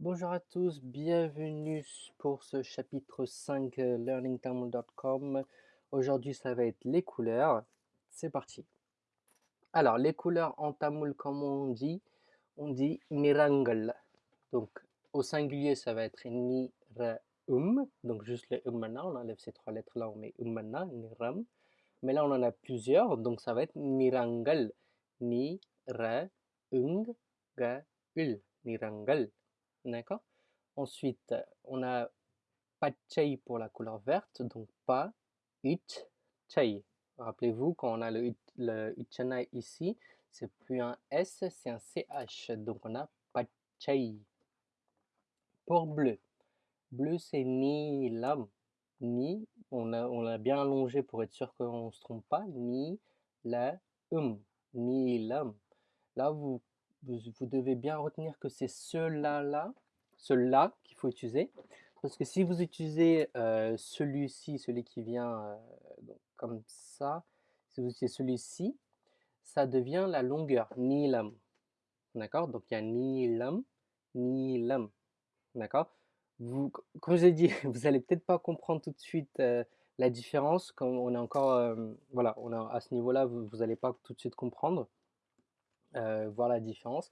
Bonjour à tous, bienvenue pour ce chapitre 5 euh, learningtamil.com. Aujourd'hui, ça va être les couleurs. C'est parti. Alors, les couleurs en tamoul, comme on dit, on dit nirangal. Donc, au singulier, ça va être ni, um. Donc, juste le um on enlève ces trois lettres-là, on met um niram. Mais là, on en a plusieurs, donc ça va être nirangal. Ni, ra, ung, ga, ul. Nirangal. Ensuite, on a pachai pour la couleur verte, donc pas, it, chai. Rappelez-vous, quand on a le, le ici, c'est plus un S, c'est un CH. Donc on a pachai. Pour bleu, bleu c'est ni lam, ni, on l'a bien allongé pour être sûr qu'on ne se trompe pas, ni la um, ni lam. Là, vous vous, devez bien retenir que c'est cela-là, cela qu'il faut utiliser. Parce que si vous utilisez euh, celui-ci, celui qui vient euh, comme ça, si vous utilisez celui-ci, ça devient la longueur, nilam. D'accord? Donc il y a nilam, nilam. D'accord? Vous, Comme je l'ai dit, vous allez peut-être pas comprendre tout de suite euh, la différence. Comme on est encore, voilà, on a, à ce niveau-là, vous n'allez pas tout de suite comprendre. Voir la différence.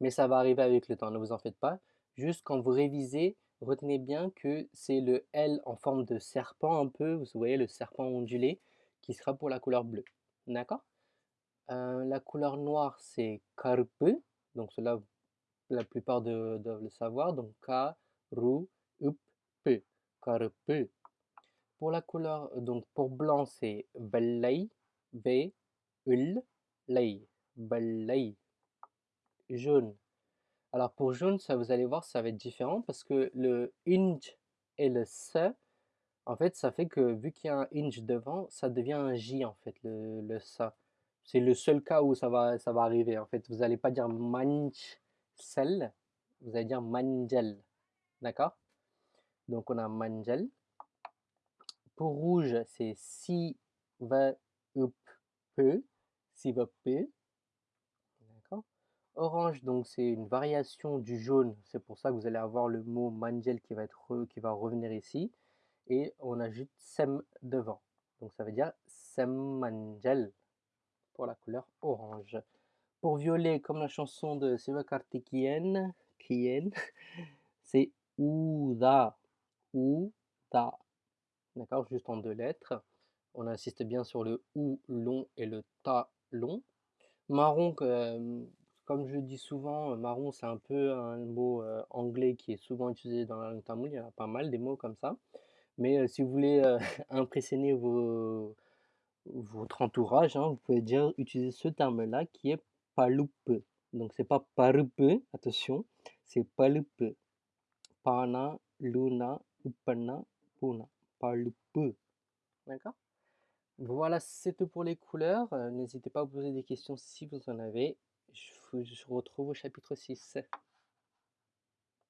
Mais ça va arriver avec le temps, ne vous en faites pas. Juste quand vous révisez, retenez bien que c'est le L en forme de serpent un peu, vous voyez le serpent ondulé, qui sera pour la couleur bleue. D'accord? Euh, La couleur noire, c'est karpe, donc cela, la plupart doivent le savoir, donc K, Ru, Up, P, karpe. Pour la couleur, donc pour blanc, c'est Vellei, V, Ul, Lei balai. Jaune. Alors pour jaune, ça vous allez voir, ça va être différent parce que le inj et le s, en fait, ça fait que vu qu'il y a un inj devant, ça devient un j en fait, le, le. C'est le seul cas où ça va, ça va arriver. En fait, vous n'allez pas dire manj sel, vous allez dire manjel. D'accord? Donc on a manjel. Pour rouge, c'est si va up peu, si va peu. Orange, donc c'est une variation du jaune, c'est pour ça que vous allez avoir le mot manjel qui va, être, qui va revenir ici. Et on ajoute sem devant. Donc ça veut dire sem manjel pour la couleur orange. Pour violet, comme la chanson de Sivakarthikeyan, c'est Ouda. Ouda. D'accord Juste en deux lettres. On insiste bien sur le ou long et le ta long. Marron, comme je dis souvent, euh, marron, c'est un peu un mot euh, anglais qui est souvent utilisé dans la langue tamoule. Il y a pas mal des mots comme ça. Mais euh, si vous voulez impressionner votre entourage, hein, vous pouvez dire utiliser ce terme-là qui est palupe. Donc c'est pas parupe, attention, c'est palupe. Pana, luna, upana, puna. Palupe. D'accord? Voilà, c'est tout pour les couleurs. N'hésitez pas à poser des questions si vous en avez je vous retrouve au chapitre 6.